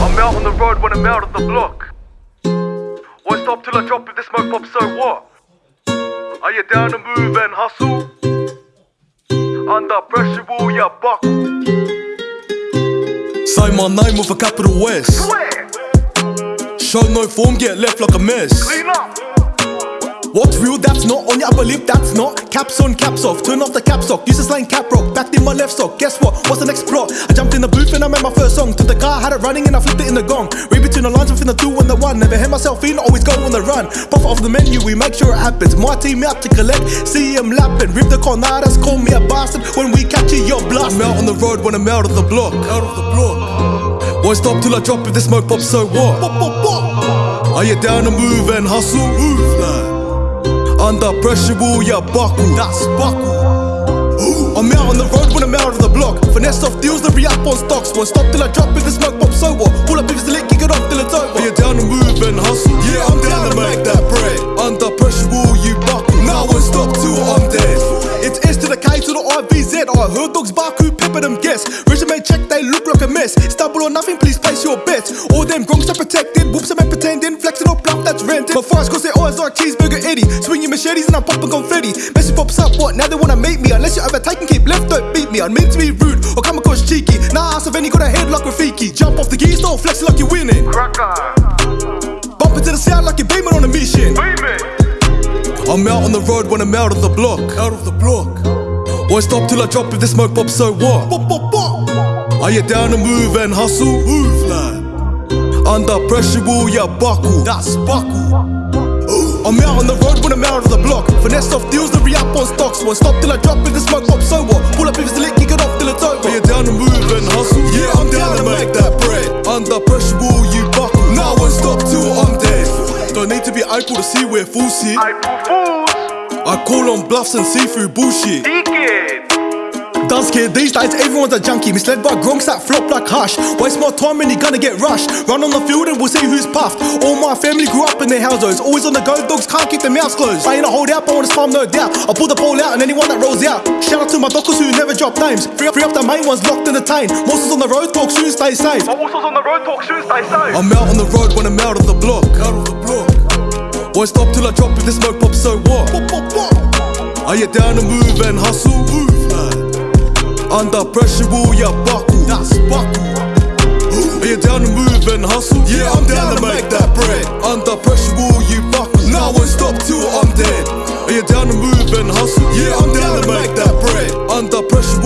I'm out on the road when I'm out of the block. Won't stop till I drop if the smoke pops, so what? Are you down to move and hustle? Under pressure, will ya buckle? Say my name with a capital S. Swear, Show no form, get left like a mess. clean up. What's real, that's not on your upper lip, that's not. Caps on, caps off, turn off the cap sock. Used to slang cap rock, backed in my left sock. Guess what? What's the next plot? I jumped in the booth and I made my first song. To the car, had it running and I flipped it in the gong. Read between the lines within the two and the one. Never had myself in, always go on the run. Profit off the menu, we make sure it happens. My team out to collect, see him lapping. Rip the cornadas, call me a bastard. When we catch you, you're. I'm out on the road when I'm out of the block. Out of the block. Won't stop till I drop if the smoke pops, so what? Pop, pop, pop. Are you down to move and hustle? Move, lad. Under pressure, will ya buckle? That's buckle. I'm out on the road when I'm out of the block. Finesse off deals, the re up on stocks. Won't stop till I drop if the smoke pops so what? Pull up if it's lit, kick it off till it's over. Are you down to move and hustle? Yeah, I'm down to make that bread. Under pressure, will you buckle? Now I won't stop till I'm dead. It's S to the K to the IVZ. I heard dogs bark who pepper them guess. Resume check, they look like a mess. Stumble or nothing, please place your bets. All them gronks are protected. Rented. My fires cause they always like cheeseburger Eddie. Swinging machetes and I'm popping confetti. Message pops up, what? Now they wanna make me. Unless you overtake and keep left, don't beat me. I mean to be rude or come across cheeky. Nah, ass of any got a head like Rafiki. Jump off the gear, start flexing like you're winning. Bump into the sound like you're beaming on a mission. I'm out on the road when I'm out of the block. Out of the block. Won't stop till I drop if the smoke pops, so what? Are you down to move and hustle? Move, lad. Under pressure, will ya buckle? That's buckle. I'm out on the road when I'm out of the block. Finesse off deals, the re up on stocks. Won't stop till I drop if the smoke pops, so what? Pull up if it's lit, kick it off till it's over. Are you down to move and hustle? Yeah, I'm down to make that bread. Under pressure, will you buckle? Now I won't stop till I'm dead. Don't need to be able to see where fools sit. I call on bluffs and see through bullshit. Done scared these days, everyone's a junkie. Misled by gronks that flop like hush. Waste more time and you're gonna get rushed. Run on the field and we'll see who's puffed. All my family grew up in their houses. Always on the go, dogs can't keep their mouths closed. I ain't a hold out, but I wanna spam no doubt. I'll pull the pole out and anyone that rolls out. Shout out to my dockers who never drop names. Free up, free up the main ones locked in the tane. Monsters on the road, talk soon, stay safe. My on the road talk soon, stay safe. I'm out on the road when I'm out of the block. Out of the block. Won't stop till I drop if the smoke pops, so what? Pop, pop, pop. Are you down to move and hustle? Move, lad. Under pressure, will ya buckle? That's buckle. Are you down to move and hustle? Yeah, I'm down to make that bread. Under pressure, will you buckle? Now and stop till I'm dead. Are you down to move and hustle? Yeah, I'm down to make that bread. Under pressure.